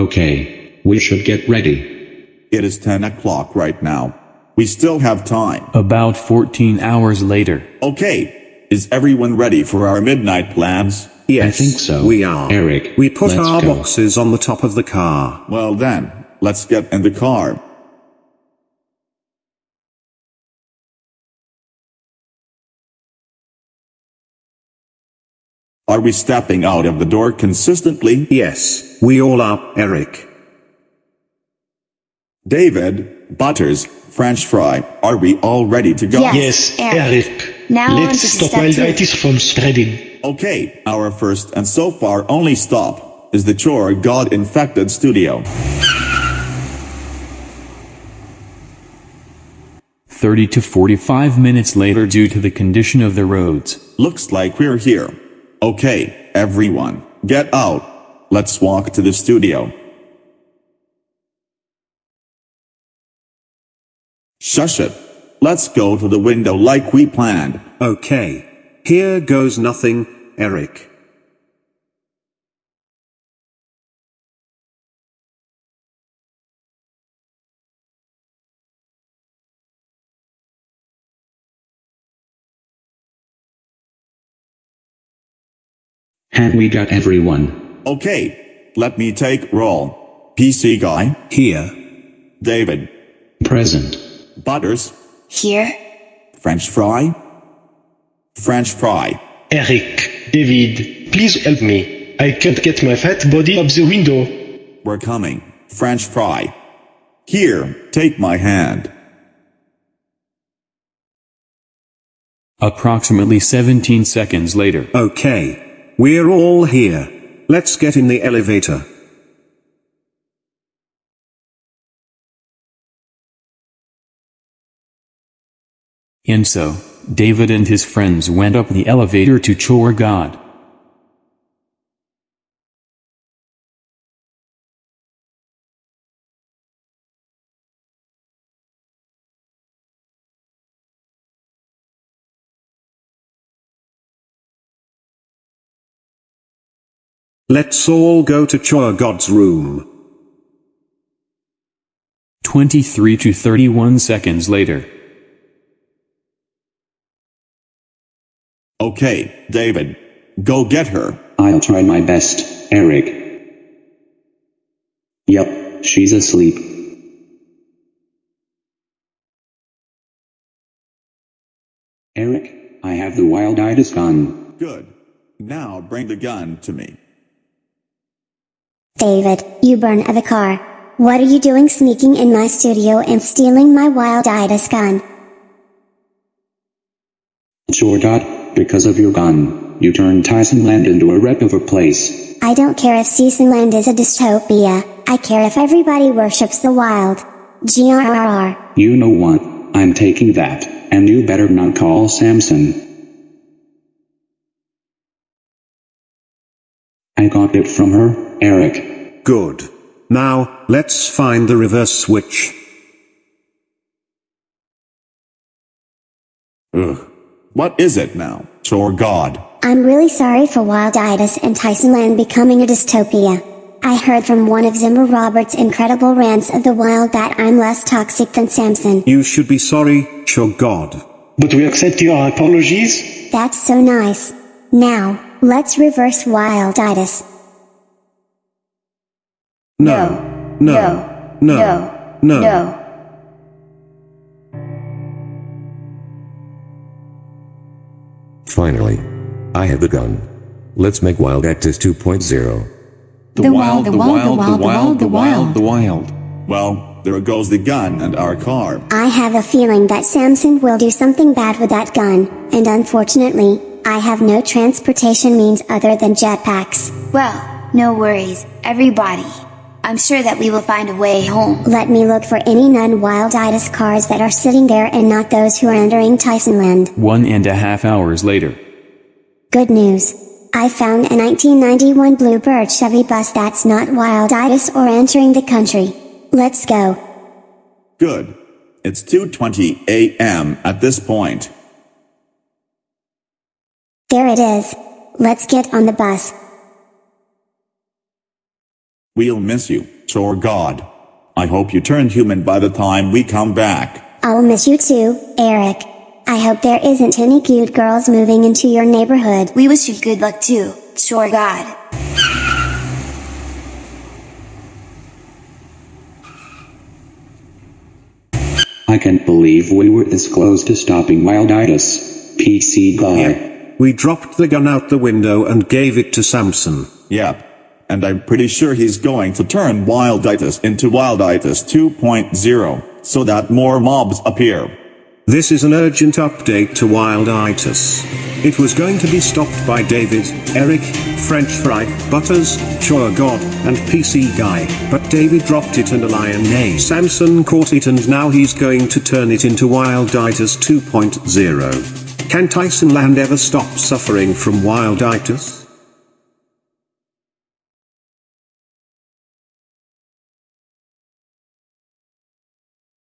Okay, we should get ready. It is 10 o'clock right now. We still have time. About 14 hours later. Okay, is everyone ready for our midnight plans? Yes, I think so. we are. Eric, we put let's our go. boxes on the top of the car. Well then, let's get in the car. Are we stepping out of the door consistently? Yes, we all are, Eric. David, Butters, French fry, are we all ready to go? Yes. Yes, Eric. Eric. Now on Let's to stop step two. From spreading. Okay, our first and so far only stop is the Chore God infected studio. 30 to 45 minutes later due to the condition of the roads. Looks like we're here. Okay, everyone, get out. Let's walk to the studio. Shush it. Let's go to the window like we planned. Okay. Here goes nothing, Eric. And we got everyone. Okay, let me take roll. PC guy, Here. David, Present. Butters, Here. French fry, French fry. Eric, David, please help me. I can't get my fat body up the window. We're coming. French fry. Here, take my hand. Approximately 17 seconds later. Okay. We're all here. Let's get in the elevator. And so, David and his friends went up the elevator to Chore God. Let's all go to Chore God's room. 23 to 31 seconds later. Okay, David, go get her. I'll try my best, Eric. Yep, she's asleep. Eric, I have the wild-eyed gun. Good. Now bring the gun to me. David, you burn of the car. What are you doing sneaking in my studio and stealing my Wilditis gun? Sure, Dot, because of your gun, you turned Tyson Land into a wreck of a place. I don't care if Seasonland is a dystopia, I care if everybody worships the wild. GRRR. You know what? I'm taking that, and you better not call Samson. I got it from her, Eric. Good. Now, let's find the reverse switch. Ugh. What is it now? Chore God. I'm really sorry for Wilditis and Tysonland becoming a dystopia. I heard from one of Zimmer Roberts' incredible rants of the wild that I'm less toxic than Samson. You should be sorry, Chore God. But we accept your apologies. That's so nice. Now, let's reverse Wilditis. No. No. No. No. No. Finally. I have the gun. Let's make Wilditis 2.0. The wild, the wild, the wild, the wild, the wild. Well, there goes the gun and our car. I have a feeling that Samson will do something bad with that gun, and unfortunately, I have no transportation means other than jetpacks. Well, no worries, everybody. I'm sure that we will find a way home. Let me look for any non-Wilditis cars that are sitting there and not those who are entering Tysonland. One and a half hours later. Good news. I found a 1991 Bluebird Chevy bus that's not Wilditis or entering the country. Let's go. Good. It's 2.20 a.m. at this point. There it is. Let's get on the bus. We'll miss you, Chore God. I hope you turn human by the time we come back. I'll miss you too, Eric. I hope there isn't any cute girls moving into your neighborhood. We wish you good luck too, Chore God. I can't believe we were this close to stopping Wilditis. PC guy. We dropped the gun out the window and gave it to Samson. Yep. And I'm pretty sure he's going to turn Wilditis into Wilditis 2.0, so that more mobs appear. This is an urgent update to Wilditis. It was going to be stopped by David, Eric, French Fry, Butters, Chore God, and PC Guy, but David dropped it and a lion named Samson caught it and now he's going to turn it into Wilditis 2.0. Can Tyson Land ever stop suffering from Wilditis?